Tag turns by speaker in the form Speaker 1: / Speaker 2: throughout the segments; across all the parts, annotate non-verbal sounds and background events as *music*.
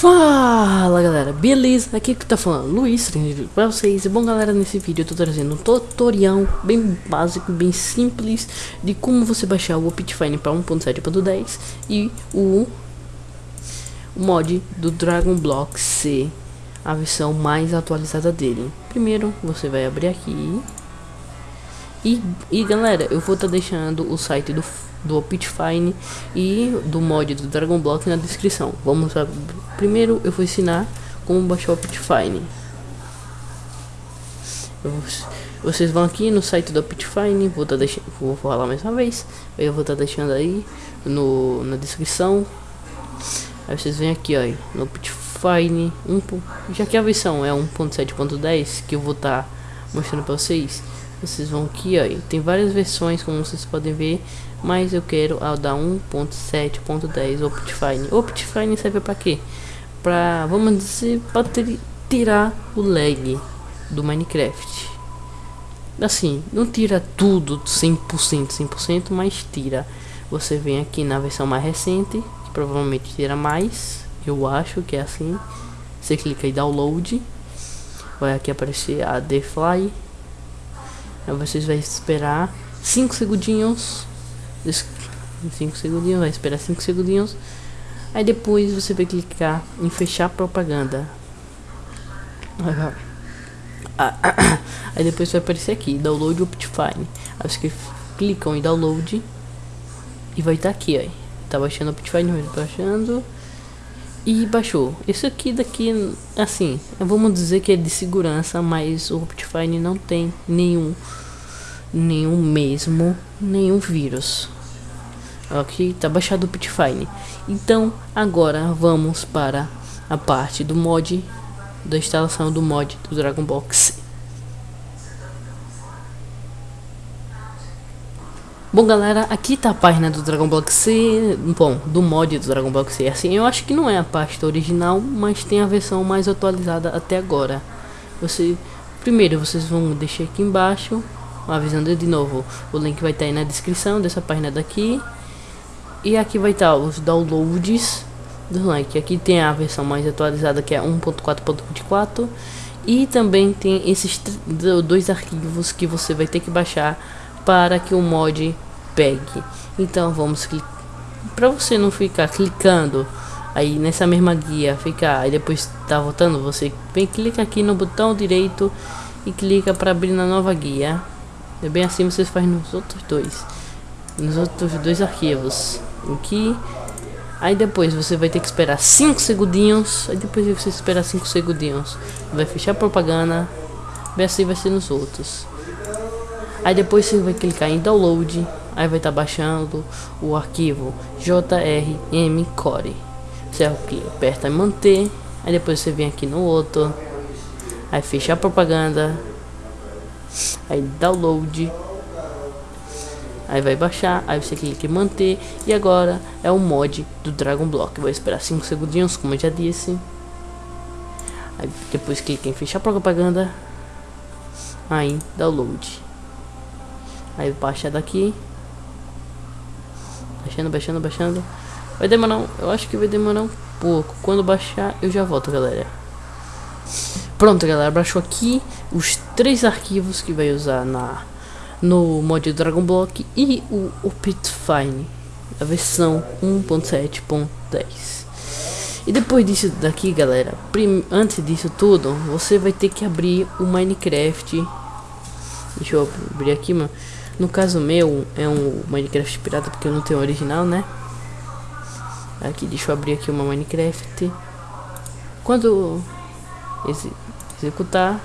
Speaker 1: Fala galera, beleza? Aqui que tá falando Luiz pra vocês. E bom galera, nesse vídeo eu tô trazendo um tutorial bem básico, bem simples de como você baixar o Optifine para 1.7.10 e o, mod do Dragon Block C, a versão mais atualizada dele. Primeiro você vai abrir aqui e, e galera, eu vou estar tá deixando o site do do Optifine e do mod do Dragon Block na descrição. Vamos. Primeiro eu vou ensinar como baixar o Optifine. Vocês vão aqui no site do Optifine, vou tá deixando, vou falar mais uma vez. Eu vou estar tá deixando aí no na descrição. Aí vocês vêm aqui, ó, no Optifine, um, já que a versão é 1.7.10 que eu vou estar tá mostrando para vocês vocês vão aqui ó, tem várias versões como vocês podem ver mas eu quero a da 1.7.10 Optifine Optifine serve para quê? para vamos dizer para tirar o lag do Minecraft assim não tira tudo 100% 100% mas tira você vem aqui na versão mais recente que provavelmente tira mais eu acho que é assim você clica em download vai aqui aparecer a The Fly Aí vocês vai esperar 5 segundinhos. 5 segundinhos, vai esperar 5 segundinhos. Aí depois você vai clicar em fechar propaganda. Aí depois vai aparecer aqui, download Optifine. Aí vocês clicam em download e vai estar tá aqui, ó. Tá baixando Optifine, vai baixando e baixou. Esse aqui daqui, assim, vamos dizer que é de segurança, mas o Optifine não tem nenhum, nenhum mesmo, nenhum vírus. Aqui tá baixado o Optifine. Então agora vamos para a parte do mod da instalação do mod do Dragon Box Bom galera, aqui tá a página do Dragon Ball C, bom, do mod do Dragon Ball C, assim, eu acho que não é a pasta original, mas tem a versão mais atualizada até agora. Você, primeiro vocês vão deixar aqui embaixo, avisando de novo, o link vai estar tá aí na descrição dessa página daqui. E aqui vai estar tá os downloads do link, aqui tem a versão mais atualizada que é 1.4.24 e também tem esses dois arquivos que você vai ter que baixar para que o mod pegue. Então vamos para você não ficar clicando aí nessa mesma guia, ficar e depois tá voltando, você vem clica aqui no botão direito e clica para abrir na nova guia. É bem assim vocês fazem nos outros dois, nos outros dois arquivos. Aqui Aí depois você vai ter que esperar 5 segundinhos. Aí depois de você esperar 5 segundinhos, vai fechar a propaganda. Bem assim vai ser nos outros. Aí depois você vai clicar em download aí vai estar tá baixando o arquivo JRM Core. Você aperta em manter, aí depois você vem aqui no outro, aí fecha a propaganda, aí download, aí vai baixar, aí você clica em manter e agora é o mod do Dragon Block. Vou esperar 5 segundinhos, como eu já disse. Aí depois clica em fechar propaganda, aí download. Aí baixa daqui Baixando, baixando, baixando. Vai demorar, um, eu acho que vai demorar um pouco. Quando baixar, eu já volto, galera. Pronto, galera, baixou aqui os três arquivos que vai usar na no mod Dragon Block e o Optifine, a versão 1.7.10. E depois disso daqui, galera, antes disso tudo, você vai ter que abrir o Minecraft. Deixa eu abrir aqui, mano. No caso meu, é um Minecraft pirata porque eu não tenho original, né? Aqui, deixa eu abrir aqui uma Minecraft. Quando ex executar,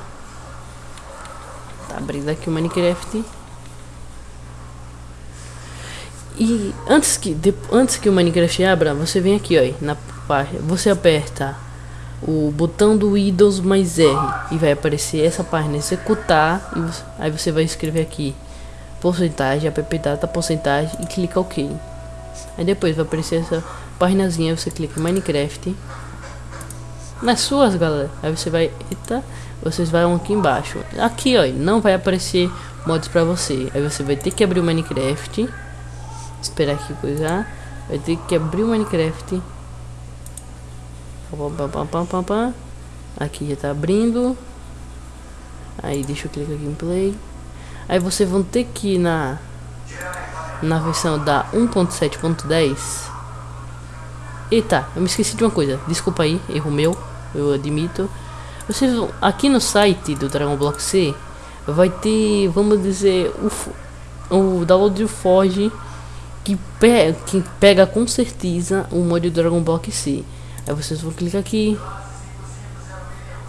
Speaker 1: tá abrindo aqui o Minecraft. E antes que de, antes que o Minecraft abra, você vem aqui, ó, na parte, você aperta o botão do Windows mais R e vai aparecer essa página executar você, aí você vai escrever aqui porcentagem, app data, porcentagem e clica OK. Aí depois vai aparecer essa páginazinha, você clica em Minecraft. Nas suas, galera, aí você vai, eita, vocês vão aqui embaixo. Aqui, ó, não vai aparecer mods para você. Aí você vai ter que abrir o Minecraft. Esperar aqui coisar. Vai ter que abrir o Minecraft. Aqui já tá abrindo. Aí deixa eu clicar aqui em play. Aí vocês vão ter que ir na na versão da 1.7.10. Eita, eu me esqueci de uma coisa. Desculpa aí, erro meu, eu admito. Vocês vão, aqui no site do Dragon Block C vai ter, vamos dizer, o, o download do Forge que, pe que pega com certeza o mod do Dragon Block C. Aí vocês vão clicar aqui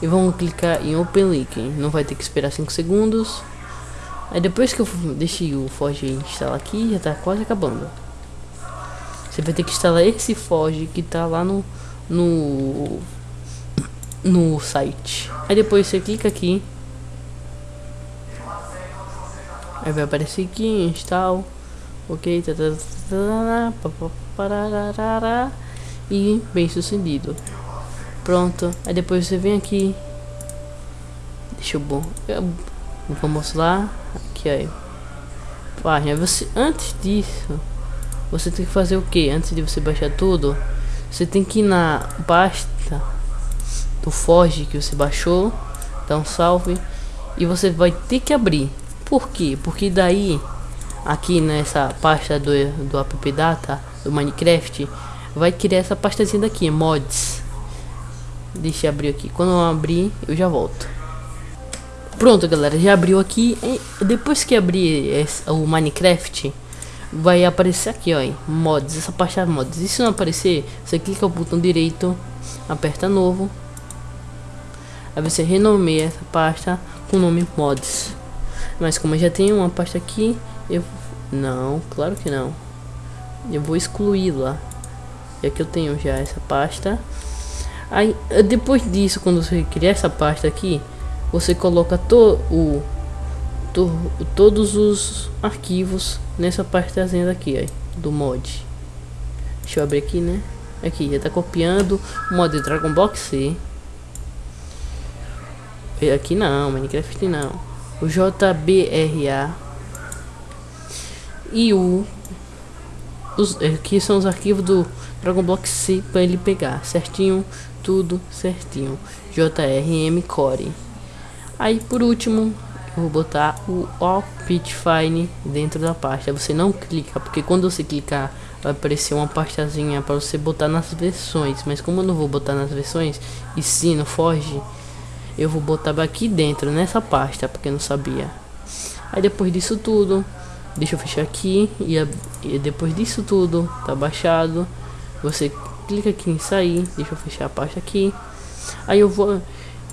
Speaker 1: e vão clicar em Open Link. Não vai ter que esperar 5 segundos. Aí depois que eu deixei o Forge instalar aqui, já tá quase acabando. Você vai ter que instalar esse Forge que tá lá no no no site. Aí depois você clica aqui. Aí vai aparecer aqui, install. Ok, tá, tá, tá, e bem sucedido. Pronto. Aí depois você vem aqui. Deixa eu bom. Vamos lá. Aqui aí. Página. Você antes disso, você tem que fazer o que? Antes de você baixar tudo, você tem que ir na pasta do Forge que você baixou, dar um salve e você vai ter que abrir. Por quê? Porque daí aqui nessa pasta do do app data do Minecraft vai criar essa pastazinha daqui, mods. Deixa eu abrir aqui. Quando eu abrir, eu já volto. Pronto, galera, já abriu aqui. E depois que abrir esse, o Minecraft, vai aparecer aqui, ó, mods, essa pasta mods. E se não aparecer, você clica o botão direito, aperta novo. Aí você renomeia essa pasta com o nome mods. Mas como eu já tenho uma pasta aqui, eu não, claro que não. Eu vou excluí-la. É que eu tenho já essa pasta. Aí depois disso, quando você criar essa pasta aqui, você coloca to, o, to, todos os arquivos nessa pastazinha daqui, aí, do mod. Deixa eu abrir aqui, né? Aqui, já tá copiando o mod Dragon Box C. Aqui não, Minecraft não. O JBRA e o os, aqui são os arquivos do Dragon Block C para ele pegar certinho, tudo certinho. JRM Core. Aí por último, eu vou botar o Fine dentro da pasta. Você não clica, porque quando você clicar vai aparecer uma pastazinha para você botar nas versões. Mas como eu não vou botar nas versões, e sim no Forge, eu vou botar aqui dentro, nessa pasta, porque eu não sabia. Aí depois disso tudo, deixa eu fechar aqui e, e depois disso tudo tá baixado. Você clica aqui em sair, deixa eu fechar a pasta aqui. Aí eu vou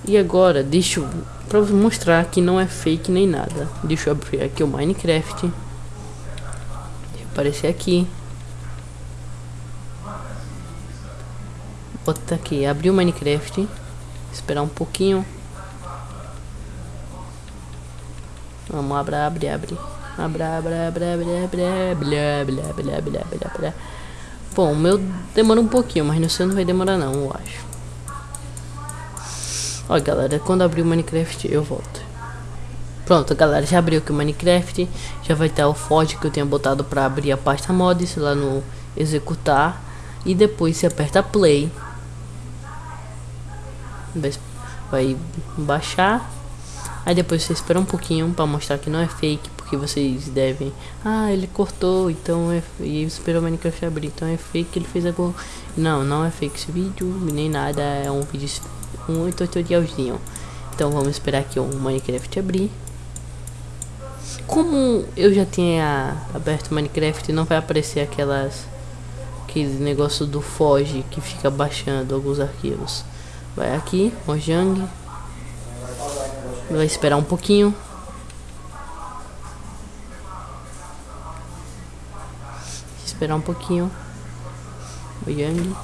Speaker 1: e agora, deixa para mostrar que não é fake nem nada. Deixa eu abrir aqui o Minecraft. Aparecer aqui. Bota aqui, abrir o Minecraft. Esperar um pouquinho. Vamos abrir, abre, abre. Abre, abre, abre, abre, abre, blá, blá, blá, blá, blá, blá. Bom, o meu demora um pouquinho, mas no seu não vai demorar não, eu acho. Ó, galera, quando abrir o Minecraft, eu volto. Pronto, galera, já abriu aqui o Minecraft. Já vai ter o Forge que eu tenho botado para abrir a pasta mods lá no executar. E depois você aperta play. Vai baixar. Aí depois você espera um pouquinho para mostrar que não é fake, porque vocês devem. Ah, ele cortou, então é. E esperou o Minecraft abrir, então é fake. Ele fez algo. Não, não é fake esse vídeo, nem nada. É um vídeo um tutorialzinho. Então vamos esperar que o Minecraft abrir. Como eu já tinha aberto o Minecraft, não vai aparecer aquelas aquele negócio do Foge que fica baixando alguns arquivos. Vai aqui, Mojang. Vai esperar um pouquinho. Esperar um pouquinho. Mojang.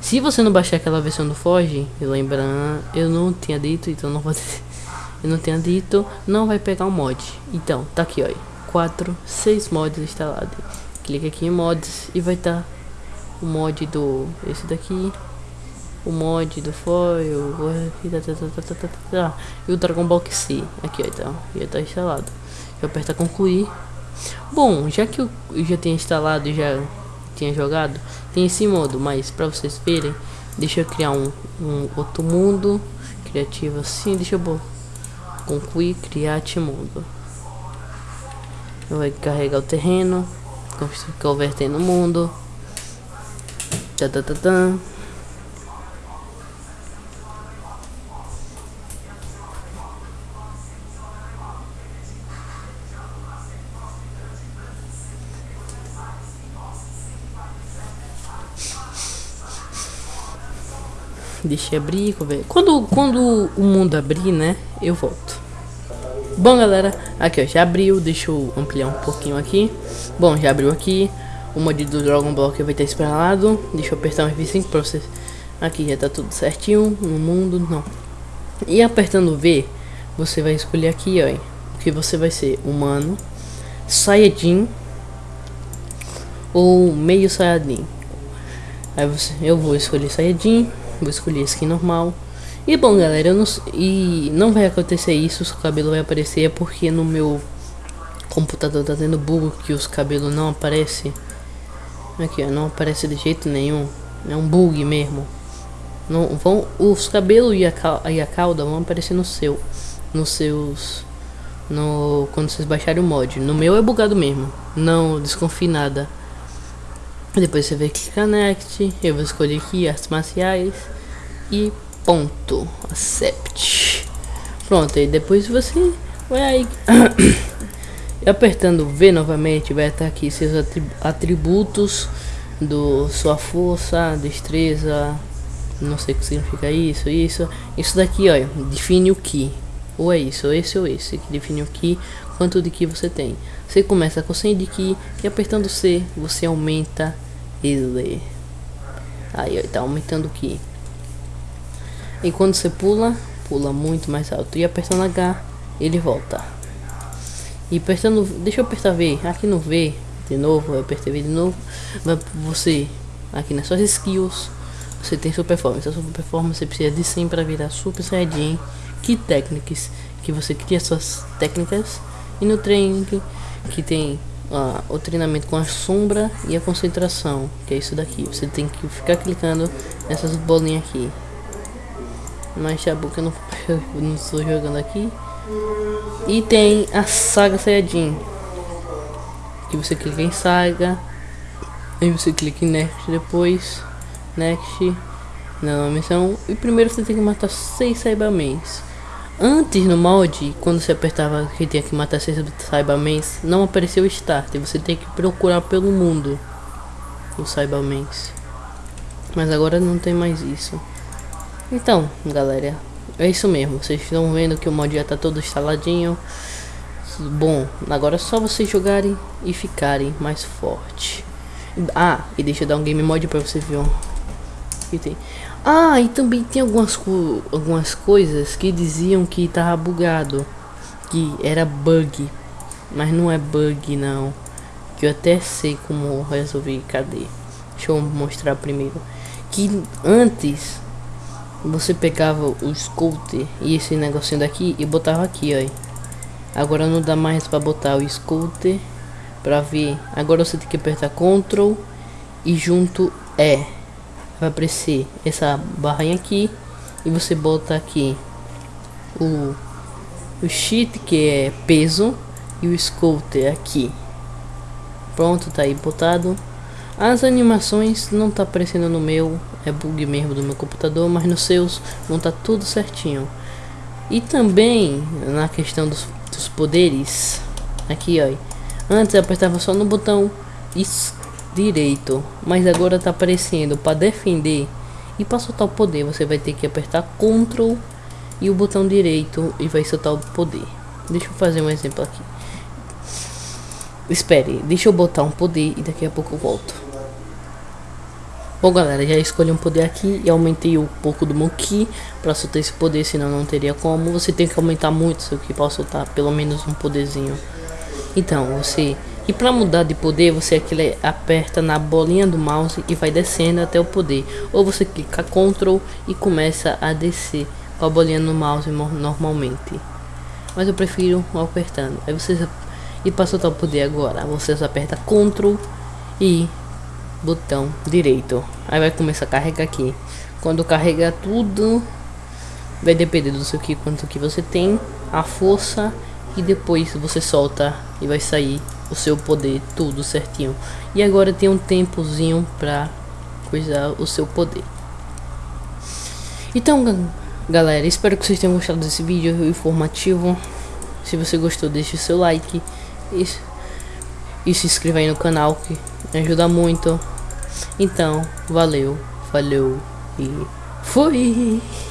Speaker 1: Se você não baixar aquela versão do Forge, lembrando, eu não tinha dito, então não vou *laughs* eu não tinha dito, não vai pegar o mod. Então, tá aqui, ó, 4, 6 mods instalados. Clica aqui em mods e vai estar tá o mod do esse daqui, o mod do foil, e o Dragon Ball C. Aqui, ó, então, já tá instalado. Eu aperto concluir. Bom, já que eu já tinha instalado e já tinha jogado, tem esse modo, mas para vocês verem, Deixa eu criar um, um outro mundo criativo assim. Deixa eu concluir criar mundo. Vai carregar o terreno, converter no mundo. Tá, tá, tá, tá. Deixa eu abrir, quando, quando o mundo abrir, né, eu volto. Bom, galera, aqui ó, já abriu, deixa eu ampliar um pouquinho aqui. Bom, já abriu aqui, o mod do Dragon Block vai estar instalado. Deixa eu apertar um F5 pra vocês. Aqui já tá tudo certinho, no mundo, não. E apertando V, você vai escolher aqui, ó, que você vai ser humano, Saiyajin ou meio Saiyajin. Aí você, eu vou escolher Saiyajin Vou escolher skin normal. E bom, galera, não, e não vai acontecer isso, o cabelo vai aparecer, é porque no meu computador tá tendo bug que os cabelos não aparecem. Aqui, ó, não aparece de jeito nenhum. É um bug mesmo. Não vão os cabelos e a, e a cauda vão aparecer no seu, nos seus no quando vocês baixarem o mod. No meu é bugado mesmo. Não desconfie nada. Depois você vai clicar next, eu vou escolher aqui artes marciais e ponto, accept. Pronto, e depois você vai aí *coughs* apertando V novamente, vai estar aqui seus atributos do sua força, destreza, não sei o que significa isso, isso, isso daqui, olha, define o que, ou é isso, ou esse ou esse, que define o que, quanto de que você tem. Você começa com 100 de que e apertando C você aumenta ele. Aí ó, tá aumentando aqui. E quando você pula, pula muito mais alto. E apertando H, ele volta. E apertando, deixa eu apertar V, aqui no V, de novo, eu apertei V de novo. Vai você, aqui nas suas skills, você tem sua performance. A sua performance você precisa de 100 para virar Super Saiyajin. Que técnicas que você cria suas técnicas. E no training que tem uh, o treinamento com a sombra e a concentração, que é isso daqui. Você tem que ficar clicando nessas bolinhas aqui. Mas já que eu não, *laughs* não estou jogando aqui. E tem a saga Saiyajin. Que você clica em saga. Aí você clica em next depois. Next. Na missão. E primeiro você tem que matar seis Cybermans. Antes no mod, quando você apertava que tinha que matar seis Cybermans, não apareceu o start. Você tem que procurar pelo mundo os Cybermans. Mas agora não tem mais isso. Então, galera, é isso mesmo. Vocês estão vendo que o mod já tá todo instaladinho. Bom, agora é só vocês jogarem e ficarem mais forte. Ah, e deixa eu dar um game mod pra você ver. Que tem. Ah, e também tem algumas, co algumas coisas que diziam que tava bugado. Que era bug. Mas não é bug não. Que eu até sei como resolver. Cadê? Deixa eu mostrar primeiro. Que antes você pegava o scooter e esse negocinho daqui e botava aqui, ó. Agora não dá mais para botar o scooter para ver. Agora você tem que apertar Ctrl e junto E vai aparecer essa barrinha aqui e você bota aqui o, o sheet que é peso e o scooter aqui. Pronto tá aí botado. As animações não tá aparecendo no meu é bug mesmo do meu computador mas nos seus não tá tudo certinho. E também na questão dos, dos poderes aqui ó. Antes eu apertava só no botão direito, mas agora tá aparecendo para defender e para soltar o poder você vai ter que apertar Ctrl e o botão direito e vai soltar o poder. Deixa eu fazer um exemplo aqui. Espere, deixa eu botar um poder e daqui a pouco eu volto. Bom galera, já escolhi um poder aqui e aumentei um pouco do Ki para soltar esse poder, senão não teria como. Você tem que aumentar muito seu Ki para soltar pelo menos um poderzinho. Então, você e para mudar de poder, você aperta na bolinha do mouse e vai descendo até o poder. Ou você clica Ctrl e começa a descer com a bolinha no mouse normalmente. Mas eu prefiro apertando. Aí vocês e para soltar o poder agora, vocês aperta Ctrl e botão direito. Aí vai começar a carregar aqui. quando carregar tudo, vai depender do seu que quanto que você tem, a força e depois você solta e vai sair o seu poder tudo certinho. E agora tem um tempozinho pra coisar o seu poder. Então, galera, espero que vocês tenham gostado desse vídeo informativo. Se você gostou, deixe seu like e, e se inscreva aí no canal que me ajuda muito. Então, valeu, falou e fui!